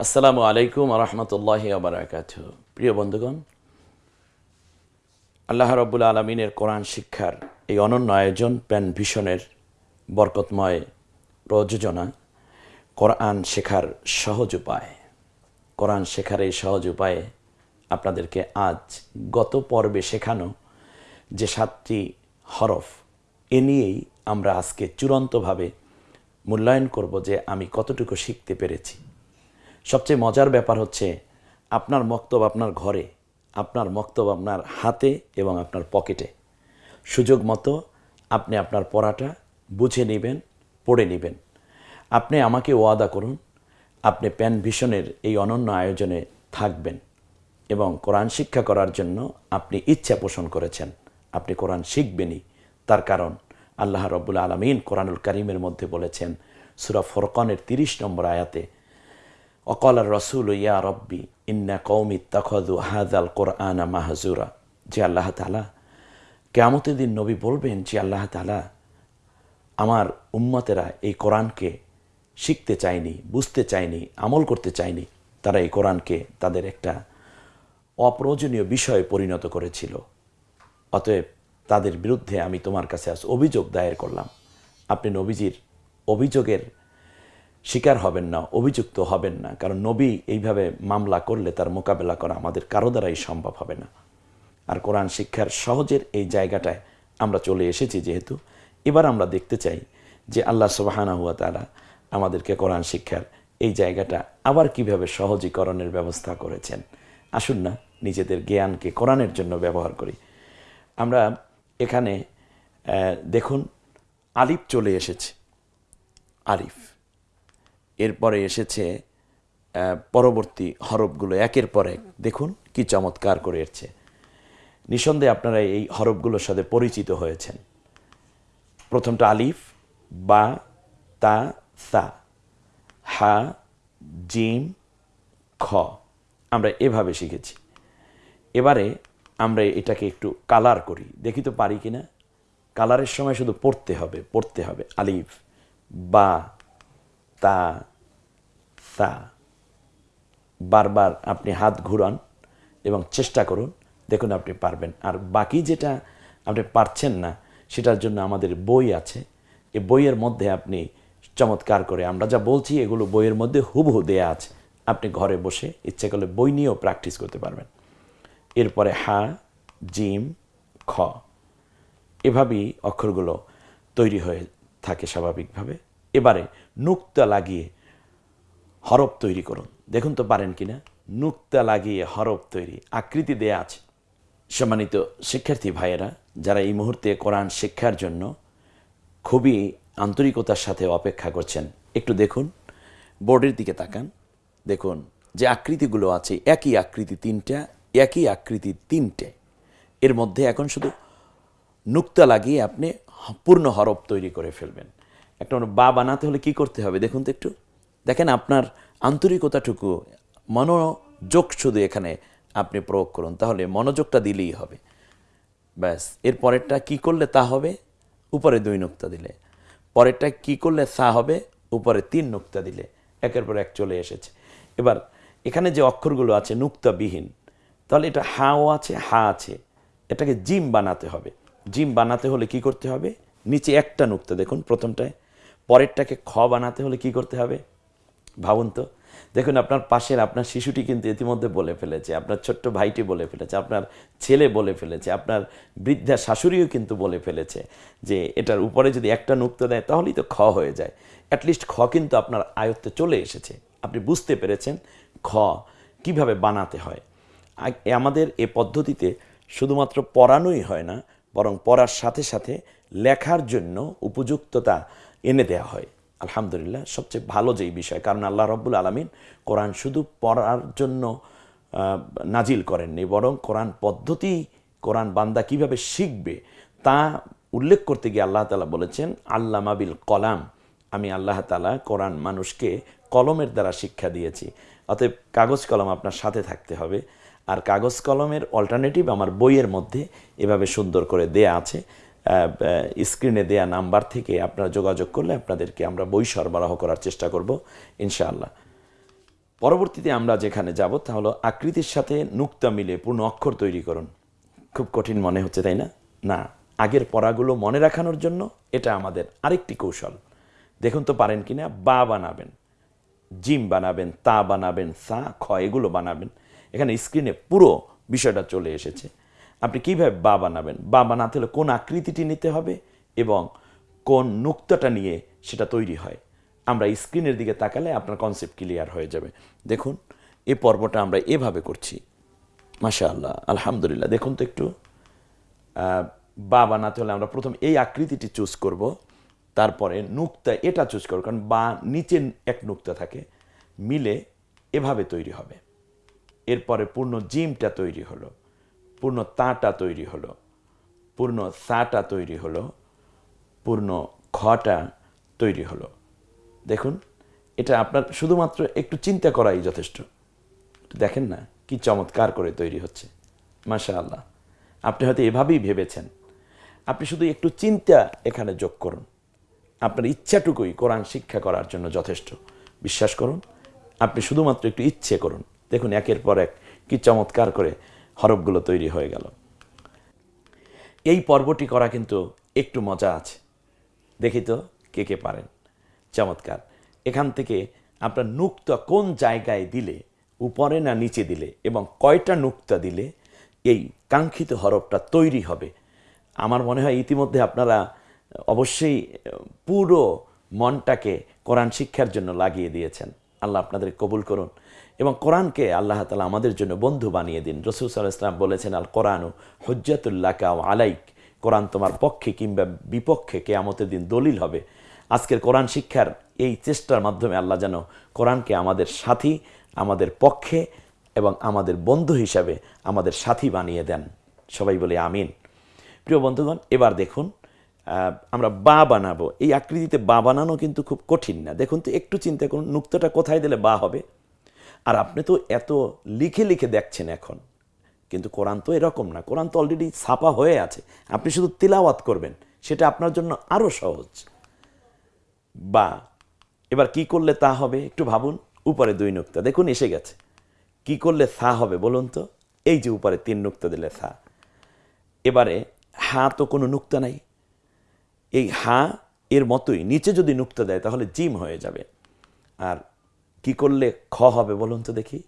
আসসালামু আলাইকুম রহমতুল্লাহ আবরাকাত প্রিয় বন্ধুগণ, আল্লাহ রব্বুল আলমিনের কোরআন শিক্ষার এই অনন্য আয়োজন প্যান ভিশনের বরকতময় প্রযোজনা, কোরআন শেখার সহজ উপায়। কোরআন শেখার এই সহজ উপায়ে আপনাদেরকে আজ গত পর্বে শেখানো যে সাতটি হরফ, এ নিয়েই আমরা আজকে চূড়ান্তভাবে মূল্যায়ন করব যে আমি কতটুকু শিখতে পেরেছি। সবচেয়ে মজার ব্যাপার হচ্ছে আপনার মক্তব আপনার ঘরে, আপনার মক্তব আপনার হাতে এবং আপনার পকেটে। সুযোগ মতো আপনি আপনার পড়াটা বুঝে নেবেন, পড়ে নেবেন। আপনি আমাকে ওয়াদা করুন, আপনি প্যান ভিশনের এই অনন্য আয়োজনে থাকবেন এবং কোরআন শিক্ষা করার জন্য আপনি ইচ্ছা পোষণ করেছেন। আপনি কোরআন শিখবেনই। তার কারণ আল্লাহ রব্বুল আলমিন কোরআনুল করিমের মধ্যে বলেছেন, সুরা ফরকানের তিরিশ নম্বর আয়াতে অকল রসুল ইয়া রব্বি, ইন্না কৌমি তখদু হাদাল কোরআনা মাহাজুরা যে আল্লাহ তালা কেয়ামতের দিন নবী বলবেন যে আল্লাহ তালা আমার উম্মতেরা এই কোরআনকে শিখতে চায়নি, বুঝতে চায়নি, আমল করতে চায়নি, তারা এই কোরআনকে তাদের একটা অপ্রয়োজনীয় বিষয়ে পরিণত করেছিল। অতএব তাদের বিরুদ্ধে আমি তোমার কাছে আজ অভিযোগ দায়ের করলাম। আপনি নবীজির অভিযোগের শিকার হবেন না, অভিযুক্ত হবেন না। কারণ নবী এইভাবে মামলা করলে তার মোকাবেলা করা আমাদের কারও দ্বারাই সম্ভব হবে না। আর কোরআন শিক্ষার সহজের এই জায়গাটায় আমরা চলে এসেছি যেহেতু। এবার আমরা দেখতে চাই যে আল্লাহ সুবাহানা হুয়া তারা আমাদেরকে কোরআন শিক্ষার এই জায়গাটা আবার কীভাবে সহজীকরণের ব্যবস্থা করেছেন। আসুন না, নিজেদের জ্ঞানকে কোরআনের জন্য ব্যবহার করি। আমরা এখানে দেখুন, আলিফ চলে এসেছে। আলিফ। এরপরে এসেছে পরবর্তী হরফগুলো একের পর এক। দেখুন কি চমৎকার করে এসছে নিঃসন্দেহে আপনারা এই হরফগুলোর সাথে পরিচিত হয়েছেন। প্রথমটা আলিফ, বা, তা, সা, হা, জিম, খ। আমরা এভাবে শিখেছি। এবারে আমরা এটাকে একটু কালার করি। দেখি তো পারি কি না কালারের সময় শুধু পড়তে হবে পড়তে হবে। আলিফ, বা, তা তা বারবার আপনি হাত ঘুরান এবং চেষ্টা করুন, দেখুন আপনি পারবেন। আর বাকি যেটা আপনি পারছেন না, সেটার জন্য আমাদের বই আছে। এই বইয়ের মধ্যে আপনি চমৎকার করে, আমরা যা বলছি এগুলো বইয়ের মধ্যে হুবহু দেয়া আছে। আপনি ঘরে বসে ইচ্ছে করলে বই নিয়েও প্র্যাকটিস করতে পারবেন। এরপরে হা, জিম, খ। এভাবেই অক্ষরগুলো তৈরি হয়ে থাকে স্বাভাবিকভাবে। এবারে নুক্তা লাগিয়ে হরফ তৈরি করুন। দেখুন তো পারেন কিনা? নুক্তা লাগিয়ে হরফ তৈরি। আকৃতি দেয়া আছে। সম্মানিত শিক্ষার্থী ভাইয়েরা, যারা এই মুহূর্তে কোরআন শিক্ষার জন্য খুবই আন্তরিকতার সাথে অপেক্ষা করছেন, একটু দেখুন। বোর্ডের দিকে তাকান। দেখুন যে আকৃতিগুলো আছে, একই আকৃতি তিনটা, একই আকৃতি তিনটে। এর মধ্যে এখন শুধু নুক্তা লাগিয়ে আপনি পূর্ণ হরফ তৈরি করে ফেলবেন। একটা বা বানাতে হলে কি করতে হবে? দেখুন তো একটু। দেখেন আপনার আন্তরিকতাটুকু মনোযোগ শুধু এখানে আপনি প্রয়োগ করুন, তাহলে মনোযোগটা দিলেই হবে। ব্যাস, এর পরেরটা কি করলে তা হবে? উপরে দুই নুক্তা দিলে। পরেরটা কি করলে সা হবে? উপরে তিন নুক্তা দিলে। একের পর এক চলে এসেছে। এবার, এখানে যে অক্ষরগুলো আছে নুক্তাবিহীন, তাহলে এটা হাও আছে, হা আছে। এটাকে জিম বানাতে হবে। জিম বানাতে হলে কি করতে হবে? নিচে একটা নুক্তা দেখুন প্রথমটায়। পরেরটাকে খ বানাতে হলে কি করতে হবে? ভাবুন তো। দেখুন, আপনার পাশের, আপনার শিশুটি কিন্তু ইতিমধ্যে বলে ফেলেছে, আপনার ছোট্ট ভাইটি বলে ফেলেছে, আপনার ছেলে বলে ফেলেছে, আপনার বৃদ্ধা শাশুড়িও কিন্তু বলে ফেলেছে যে এটার উপরে যদি একটা নুক্তা দেয়, তাহলেই তো খ হয়ে যায়। অ্যাটলিস্ট খ কিন্তু আপনার আয়ত্তে চলে এসেছে। আপনি বুঝতে পেরেছেন খ কীভাবে বানাতে হয়। আমাদের এ পদ্ধতিতে শুধুমাত্র পড়ানোই হয় না, বরং পড়ার সাথে সাথে লেখার জন্য উপযুক্ততা এনে দেওয়া হয়। আলহামদুলিল্লাহ, সবচেয়ে ভালো যেই বিষয়, কারণ আল্লাহ রব্বুল আলমিন কোরআন শুধু পড়ার জন্য নাজিল করেননি, বরং কোরআন পদ্ধতি কোরআন বান্দা কীভাবে শিখবে তা উল্লেখ করতে গিয়ে আল্লাহ তালা বলেছেন আল্লাহ মাবিল কলাম, আমি আল্লাহ তালা কোরআন মানুষকে কলমের দ্বারা শিক্ষা দিয়েছি। অতএব কাগজ কলম আপনার সাথে থাকতে হবে, আর কাগজ কলমের অল্টারনেটিভ আমার বইয়ের মধ্যে এভাবে সুন্দর করে দেয়া আছে। স্ক্রিনে দেয়া নাম্বার থেকে আপনারা যোগাযোগ করলে আপনাদেরকে আমরা বই সরবরাহ করার চেষ্টা করব, ইনশাআল্লাহ। পরবর্তীতে আমরা যেখানে যাব তা হলো আকৃতির সাথে নুক্তা মিলে পূর্ণ অক্ষর তৈরি করুন। খুব কঠিন মনে হচ্ছে, তাই না? না, আগের পড়াগুলো মনে রাখানোর জন্য এটা আমাদের আরেকটি কৌশল। দেখুন তো পারেন কিনা, বা বানাবেন, জিম বানাবেন, তা বানাবেন, সা, খ, এগুলো বানাবেন। এখানে স্ক্রিনে পুরো বিষয়টা চলে এসেছে। আপনি কীভাবে বা বানাবেন? বা বানাতে হলে কোন আকৃতিটি নিতে হবে এবং কোন নুক্তাটা নিয়ে সেটা তৈরি হয়? আমরা স্ক্রিনের দিকে তাকালে আপনার কনসেপ্ট ক্লিয়ার হয়ে যাবে। দেখুন এ পর্বটা আমরা এভাবে করছি। মাশা আল্লাহ আলহামদুলিল্লাহ। দেখুন তো একটু বা বানাতে হলে আমরা প্রথম এই আকৃতিটি চুজ করব, তারপরে নুক্তা এটা চুজ করব, কারণ বা নিচে এক নুক্তা থাকে, মিলে এভাবে তৈরি হবে। এরপরে পূর্ণ জিমটা তৈরি হলো। পূর্ণ তাটা তৈরি হলো, পূর্ণ সাটা তৈরি হলো, পূর্ণ খটা তৈরি হলো। দেখুন, এটা আপনার শুধুমাত্র একটু চিন্তা করাই যথেষ্ট। দেখেন না কি চমৎকার করে তৈরি হচ্ছে। মাশা আল্লাহ আপনি হয়তো এভাবেই ভেবেছেন। আপনি শুধু একটু চিন্তা এখানে যোগ করুন। আপনার ইচ্ছাটুকুই কোরআন শিক্ষা করার জন্য যথেষ্ট। বিশ্বাস করুন, আপনি শুধুমাত্র একটু ইচ্ছে করুন। দেখুন, একের পর এক কি চমৎকার করে হরফগুলো তৈরি হয়ে গেল। এই পর্বটি করা কিন্তু একটু মজা আছে। দেখি তো কে কে পারেন। চমৎকার। এখান থেকে আপনার নুক্তা কোন জায়গায় দিলে, উপরে না নিচে দিলে এবং কয়টা নুক্তা দিলে এই কাঙ্ক্ষিত হরফটা তৈরি হবে। আমার মনে হয় ইতিমধ্যে আপনারা অবশ্যই পুরো মনটাকে কোরআন শিক্ষার জন্য লাগিয়ে দিয়েছেন। আল্লাহ আপনাদের কবুল করুন। এবং কোরআনকে আল্লাহ তালা আমাদের জন্য বন্ধু বানিয়ে দিন। রসুল সাল্লাহ ইসলাম বলেছেন আল কোরআনু হজ্জাতুল্লাহ কাউ আলাইক। কোরআন তোমার পক্ষে কিংবা বিপক্ষে কেয়ামতের দিন দলিল হবে। আজকের কোরআন শিক্ষার এই চেষ্টার মাধ্যমে আল্লাহ যেন কোরআনকে আমাদের সাথী, আমাদের পক্ষে এবং আমাদের বন্ধু হিসাবে আমাদের সাথী বানিয়ে দেন। সবাই বলে আমিন। প্রিয় বন্ধুগণ, এবার দেখুন আমরা বা বানাবো। এই আকৃতিতে বা বানানো কিন্তু খুব কঠিন না। দেখুন তো, একটু চিন্তা করুন, নুক্তটা কোথায় দিলে বা হবে? আর আপনি তো এত লিখে লিখে দেখছেন এখন। কিন্তু কোরআন তো এরকম না। কোরআন তো অলরেডি ছাপা হয়ে আছে। আপনি শুধু তিলাওয়াত করবেন। সেটা আপনার জন্য আরও সহজ। বা এবার কি করলে তা হবে? একটু ভাবুন। উপরে দুই নুক্তা। দেখুন, এসে গেছে। কি করলে সা হবে বলুন তো? এই যে উপরে তিন নুক্তা দিলে সা। এবারে হা তো কোনো নুক্তা নাই। এই হা এর মতোই। নিচে যদি নুক্তা দেয় তাহলে জিম হয়ে যাবে। আর কি করলে খ হবে বলুন তো দেখি।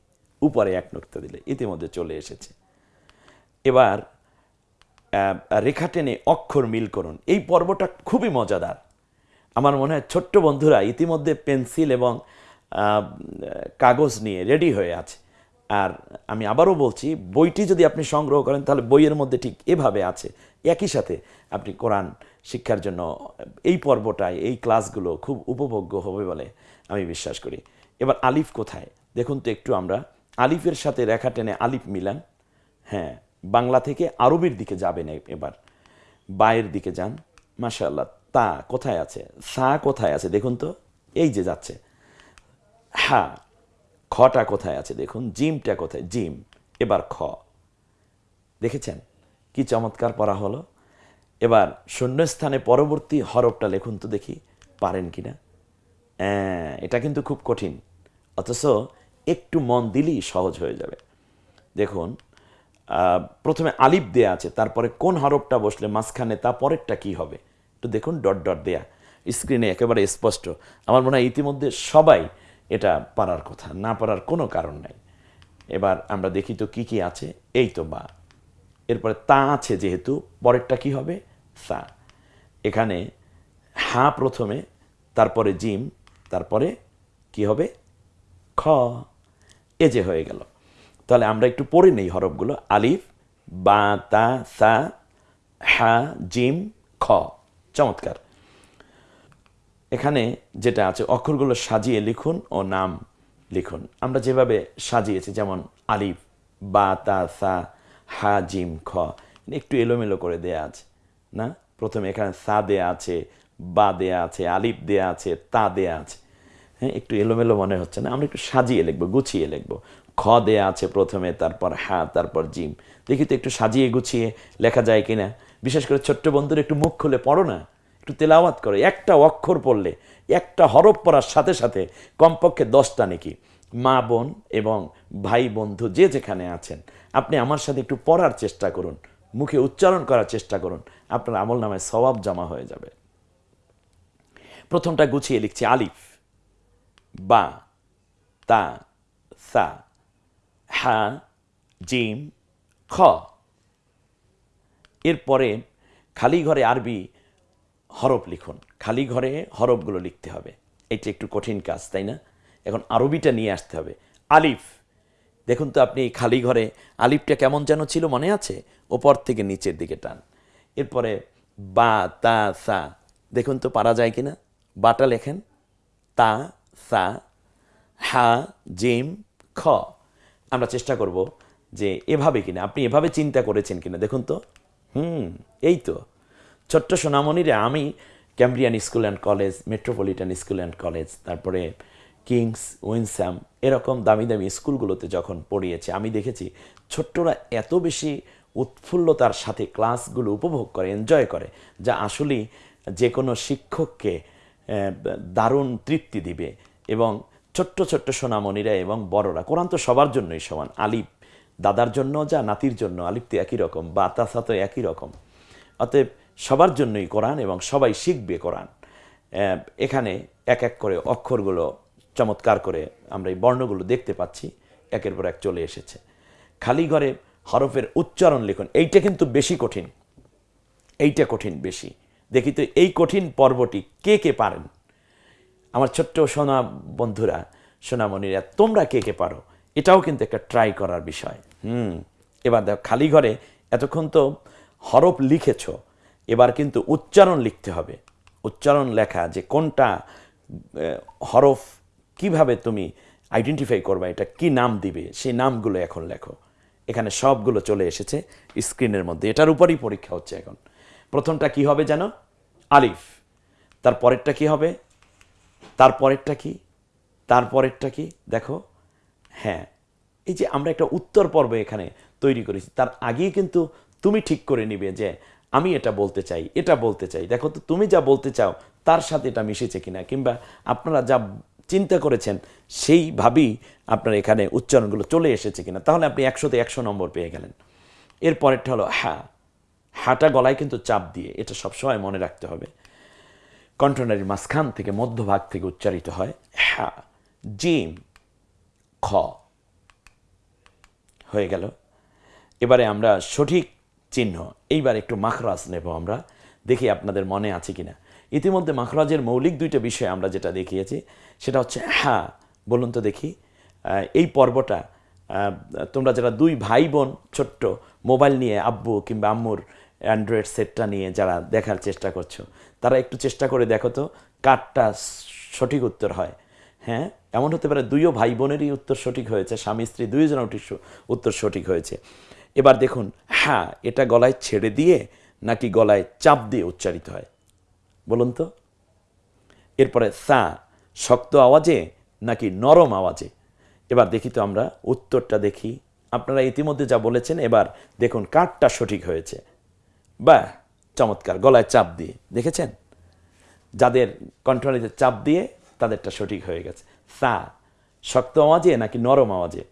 উপরে এক নুক্তা দিলে, ইতিমধ্যে চলে এসেছে। এবার রেখা টেনে অক্ষর মিল করুন। এই পর্বটা খুবই মজাদার। আমার মনে হয় ছোট্ট বন্ধুরা ইতিমধ্যে পেন্সিল এবং কাগজ নিয়ে রেডি হয়ে আছে। আর আমি আবারও বলছি, বইটি যদি আপনি সংগ্রহ করেন, তাহলে বইয়ের মধ্যে ঠিক এভাবে আছে। একই সাথে আপনি কোরআন শিক্ষার জন্য এই পর্বটায়, এই ক্লাসগুলো খুব উপভোগ্য হবে বলে আমি বিশ্বাস করি। এবার আলিফ কোথায়? দেখুন তো একটু আমরা। আলিফের সাথে রেখা টেনে আলিফ মিলান। হ্যাঁ বাংলা থেকে আরবির দিকে যাবেন এবার। বায়ের দিকে যান। মাশাআল্লাহ, তা কোথায় আছে? সা কোথায় আছে? দেখুন তো, এই যে যাচ্ছে। হ্যাঁ খটা কোথায় আছে? দেখুন, জিমটা কোথায়? জিম। এবার খ। দেখেছেন? কি চমৎকার পড়া হলো। এবার শূন্যস্থানে পরবর্তী হরফটা লেখুন তো দেখি, পারেন কিনা? এটা কিন্তু খুব কঠিন। অথচ একটু মন দিলেই সহজ হয়ে যাবে। দেখুন প্রথমে আলিফ দেয়া আছে, তারপরে কোন হরফটা বসলে মাঝখানে, তা পরেরটা কি হবে? একটু দেখুন, ডট ডট দেয়া। স্ক্রিনে একেবারে স্পষ্ট। আমার মনে হয় ইতিমধ্যে সবাই এটা পারার কথা, না পারার কোনো কারণ নাই। এবার আমরা দেখি তো কি কি আছে। এই তো বা। এরপরে তা আছে যেহেতু, পরেরটা কি হবে? সা এখানে হা প্রথমে, তারপরে জিম তারপরে কি হবে? খ। এ যে হয়ে গেল। তাহলে আমরা একটু পড়ে নেই হরফগুলো। আলিফ, বা, তা, সা, হা, জিম, খ। চমৎকার। এখানে যেটা আছে, অক্ষরগুলো সাজিয়ে লিখুন ও নাম লিখুন। আমরা যেভাবে সাজিয়েছি, যেমন আলিফ, বা, তা, সা, হা, জিম, খ। একটু এলোমেলো করে দেয়া আছে, না? প্রথমে এখানে সা দেয়া আছে বা দেয়া আছে, আলিফ দেয়া আছে, তা দেয়া আছে। হ্যাঁ একটু এলোমেলো মনে হচ্ছে না? আমরা একটু সাজিয়ে লিখব, গুছিয়ে লিখব। খ দেয়া আছে প্রথমে, তারপর হা, তারপর জিম। দেখি তো একটু সাজিয়ে গুছিয়ে লেখা যায় কিনা। বিশেষ করে ছোট্ট বন্ধুরা একটু মুখ খুলে পড়ো না। একটু তেলাওয়াত করো। একটা অক্ষর পড়লে, একটা হরফ পড়ার সাথে সাথে কমপক্ষে দশটা নাকি। মা বোন এবং ভাই বন্ধু যে যেখানে আছেন, আপনি আমার সাথে একটু পড়ার চেষ্টা করুন। মুখে উচ্চারণ করার চেষ্টা করুন। আপনার আমল নামায় সবাব জমা হয়ে যাবে। প্রথমটা গুছিয়ে লিখছি, আলিফ, বা, তা, সা, হা, জিম, খ। এরপরে খালি ঘরে আরবি হরফ লিখুন। খালি ঘরে হরফগুলো লিখতে হবে। এটা একটু কঠিন কাজ, তাই না? এখন আরবিটা নিয়ে আসতে হবে। আলিফ, দেখুন তো আপনি খালি ঘরে আলিফটা কেমন যেন ছিল মনে আছে? ওপর থেকে নিচের দিকে টান। এরপরে বা, তা, সা, দেখুন তো পারা যায় কিনা? বাটা লেখেন, তা, সা, হা, জিম, খ। আমরা চেষ্টা করব যে এভাবে কিনা, আপনি এভাবে চিন্তা করেছেন কিনা, দেখুন তো। হুম, এই তো। ছোট্ট সোনামণিরে আমি Cambrian School and College, Metropolitan School and College, তারপরে কিংস উইনস্যাম এরকম দামি দামি স্কুলগুলোতে যখন পড়িয়েছে, আমি দেখেছি ছোট্টরা এত বেশি উৎফুল্লতার সাথে ক্লাসগুলো উপভোগ করে, এনজয় করে, যা আসলেই যে কোনো শিক্ষককে দারুণ তৃপ্তি দিবে এবং ছোট্ট ছোট্ট সোনামণিরা এবং বড়রা, কোরআন তো সবার জন্যই সমান। আলিফ দাদার জন্য যা, নাতির জন্য আলিফ তো একই রকম, বা তাসা তো একই রকম। অতএব সবার জন্যই কোরআন এবং সবাই শিখবে কোরআন। এখানে এক এক করে অক্ষরগুলো চমৎকার করে আমরা এই বর্ণগুলো দেখতে পাচ্ছি, একের পর এক চলে এসেছে। খালি ঘরে হরফের উচ্চারণ লিখুন, এইটা কিন্তু বেশি কঠিন, এইটা কঠিন বেশি। দেখি তো এই কঠিন পর্বটি কে কে পারেন? আমার ছোট্ট সোনা বন্ধুরা, সোনামণিরা, তোমরা কে কে পারো? এটাও কিন্তু একটা ট্রাই করার বিষয়। হুম, এবার দেখো, খালি ঘরে এতক্ষণ তো হরফ লিখেছ, এবার কিন্তু উচ্চারণ লিখতে হবে। উচ্চারণ লেখা যে কোনটা হরফ কীভাবে তুমি আইডেন্টিফাই করবে, এটা কি নাম দিবে, সেই নামগুলো এখন লেখো। এখানে সবগুলো চলে এসেছে স্ক্রিনের মধ্যে। এটার উপরই পরীক্ষা হচ্ছে এখন। প্রথমটা কি হবে যেন আলিফ। তার পরেরটা কি হবে? তার পরেরটা কি? তারপরেরটা কি? দেখো হ্যাঁ এই যে আমরা একটা উত্তর পর্ব এখানে তৈরি করেছি, তার আগেই কিন্তু তুমি ঠিক করে নিবে যে আমি এটা বলতে চাই, এটা বলতে চাই। দেখো তো, তুমি যা বলতে চাও, তার সাথে এটা মিশেছে কিনা, কিংবা আপনারা যা চিন্তা করেছেন, সেইভাবেই আপনার এখানে উচ্চারণগুলো চলে এসেছে কিনা। তাহলে আপনি একশোতে একশো নম্বর পেয়ে গেলেন। এর পরেরটা হলো হ্যাঁ হাঁটা গলায় কিন্তু চাপ দিয়ে এটা সবসময় মনে রাখতে হবে। কণ্ঠনারীর মাঝখান থেকে মধ্যভাগ থেকে উচ্চারিত হয় হ্যাঁ জিম, খ। হয়ে গেল। এবারে আমরা সঠিক চিহ্ন, এইবার একটু মাখরাজ নেব আমরা, দেখি আপনাদের মনে আছে কিনা। ইতিমধ্যে মাখরাজের মৌলিক দুইটা বিষয় আমরা যেটা দেখিয়েছি, সেটা হচ্ছে হ্যাঁ বলুন তো দেখি। এই পর্বটা তোমরা যারা দুই ভাই বোন, ছোট্ট, মোবাইল নিয়ে আব্বু কিংবা আম্মুর অ্যান্ড্রয়েড সেটটা নিয়ে যারা দেখার চেষ্টা করছ, তারা একটু চেষ্টা করে দেখো তো কারটা সঠিক উত্তর হয়। হ্যাঁ এমন হতে পারে দুইও ভাই বোনেরই উত্তর সঠিক হয়েছে স্বামী স্ত্রী দুইজনের উত্তর- উত্তর সঠিক হয়েছে। এবার দেখুন হ্যাঁ এটা গলায় ছেড়ে দিয়ে নাকি গলায় চাপ দিয়ে উচ্চারিত হয়? বলুন তো। এরপরে সা, শক্ত আওয়াজে নাকি নরম আওয়াজে? এবার দেখি তো আমরা উত্তরটা দেখি। আপনারা ইতিমধ্যে যা বলেছেন, এবার দেখুন কাঠটা সঠিক হয়েছে। বা চমৎকার, গলায় চাপ দিয়ে, দেখেছেন? যাদের কণ্ঠনালীতে চাপ দিয়ে তাদেরটা সঠিক হয়ে গেছে। সা, শক্ত আওয়াজে নাকি নরম আওয়াজে?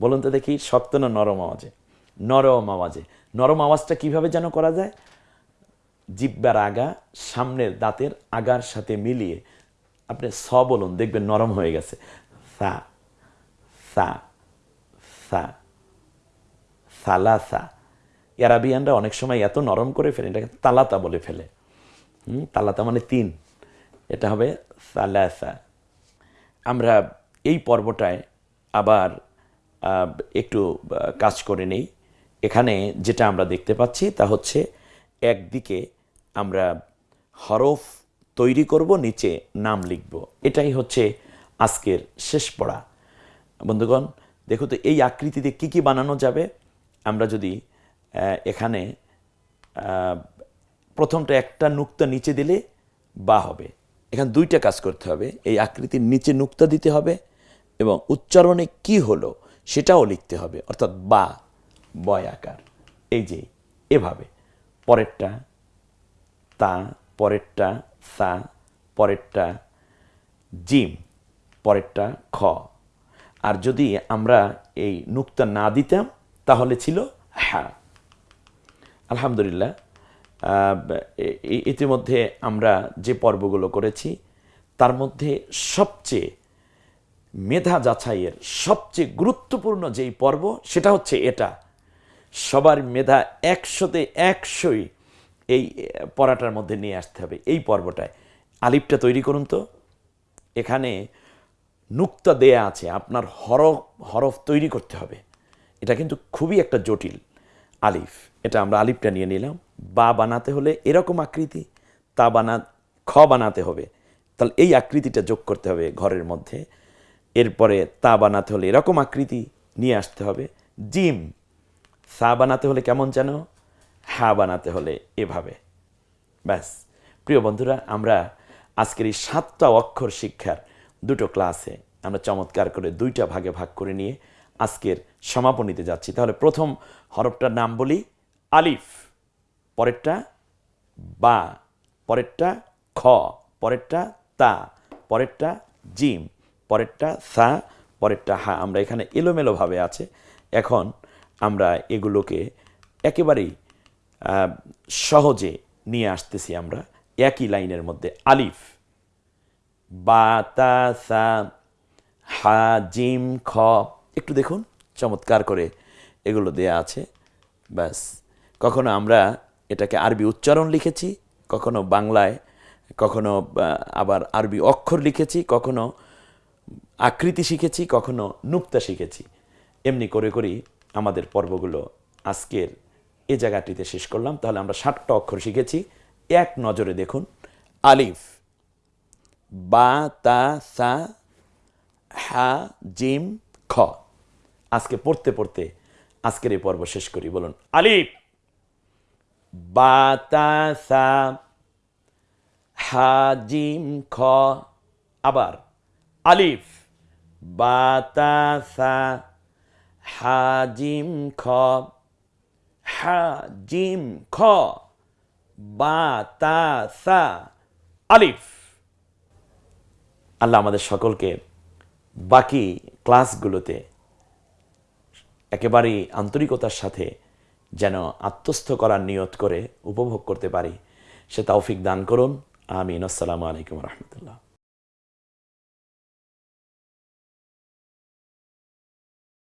বলুন তো দেখি, শক্ত না নরম আওয়াজে? নরম আওয়াজে। নরম আওয়াজটা কীভাবে যেন করা যায়? জিব্বার আগা, সামনের দাঁতের আগার সাথে মিলিয়ে। আপনি স বলুন, দেখবেন নরম হয়ে গেছে। সা সা সা, সালাসা। অ্যারাবিয়ানরা অনেক সময় এত নরম করে ফেলে এটাকে তালাতা বলে ফেলে। হুম, তালাতা মানে তিন। এটা হবে সালাসা। আমরা এই পর্বটায় আবার একটু কাজ করে নেই। এখানে যেটা আমরা দেখতে পাচ্ছি তা হচ্ছে একদিকে আমরা হরফ তৈরি করব নিচে নাম লিখব। এটাই হচ্ছে আজকের শেষ পড়া। বন্ধুগণ দেখো তো এই আকৃতিতে কি কি বানানো যাবে? আমরা যদি এখানে প্রথমটা একটা নুক্তা নিচে দিলে বা হবে। এখানে দুইটা কাজ করতে হবে। এই আকৃতির নিচে নুক্তা দিতে হবে এবং উচ্চারণে কি হলো সেটাও লিখতে হবে, অর্থাৎ বা, বয় আকার। এই যে, এভাবে। পরেরটা, তা, পরেরটা, সা, পরেরটা, জিম, পরেরটা, খ। আর যদি আমরা এই নুক্তা না দিতাম, তাহলে ছিল হ্যাঁ আলহামদুলিল্লাহ ইতিমধ্যে আমরা যে পর্বগুলো করেছি, তার মধ্যে সবচেয়ে মেধা যাচাইয়ের সবচেয়ে গুরুত্বপূর্ণ যেই পর্ব, সেটা হচ্ছে এটা। সবার মেধা একশোতে একশোই এই পড়াটার মধ্যে নিয়ে আসতে হবে এই পর্বটায়। আলিপটা তৈরি করুন তো। এখানে নুক্তা দেয়া আছে, আপনার হরফ হরফ তৈরি করতে হবে। এটা কিন্তু খুবই একটা জটিল। আলিফ। এটা আমরা আলিফটা নিয়ে নিলাম। বা বানাতে হলে এরকম আকৃতি, তা বানা, খ বানাতে হবে। তাহলে এই আকৃতিটা যোগ করতে হবে ঘরের মধ্যে। এরপরে তা বানাতে হলে এরকম আকৃতি নিয়ে আসতে হবে। জিম। সা বানাতে হলে কেমন যেন? হা বানাতে হলে এভাবে। ব্যাস। প্রিয় বন্ধুরা, আমরা আজকের এই সাতটা অক্ষর শিক্ষার দুটো ক্লাসে আমরা চমৎকার করে দুইটা ভাগে ভাগ করে নিয়ে আজকের সমাপনীতে যাচ্ছি। তাহলে প্রথম হরফটার নাম বলি আলিফ, পরেরটা বা, পরেরটা খ, পরেরটা তা, পরেরটা জিম, পরেরটা সা, পরেরটা হা। আমরা এখানে এলোমেলোভাবে আছে। এখন আমরা এগুলোকে একেবারেই সহজে নিয়ে আসতেছি আমরা একই লাইনের মধ্যে। আলিফ, বা, তা, সা, হা, জিম, খ। একটু দেখুন। চমৎকার করে এগুলো দেয়া আছে। ব্যাস। কখনো আমরা এটাকে আরবি উচ্চারণ লিখেছি, কখনো বাংলায়, কখনো আবার আরবি অক্ষর লিখেছি, কখনো আকৃতি শিখেছি, কখনো নুক্তা শিখেছি। এমনি করে করেই আমাদের পর্বগুলো আজকের এ জায়গাটিতে শেষ করলাম। তাহলে আমরা ষাটটা অক্ষর শিখেছি। এক নজরে দেখুন। আলিফ, বা, তা, সা, হা, জিম, খ। আজকে পড়তে পড়তে আজকের এই পর্ব শেষ করি, বলুন। আলিফ বা তা সা হা খ। আবার, আলিফ বা তা সা হা খ। হাজিম, খ। বা তা সা আলিফ। আল্লাহ আমাদের সকলকে বাকি ক্লাসগুলোতে একেবারেই আন্তরিকতার সাথে যেন আত্মস্থ করার নিয়ত করে উপভোগ করতে পারি। সে তৌফিক দান করুন। আমিন। আসসালামু আলাইকুম রহমতুল্লাহ।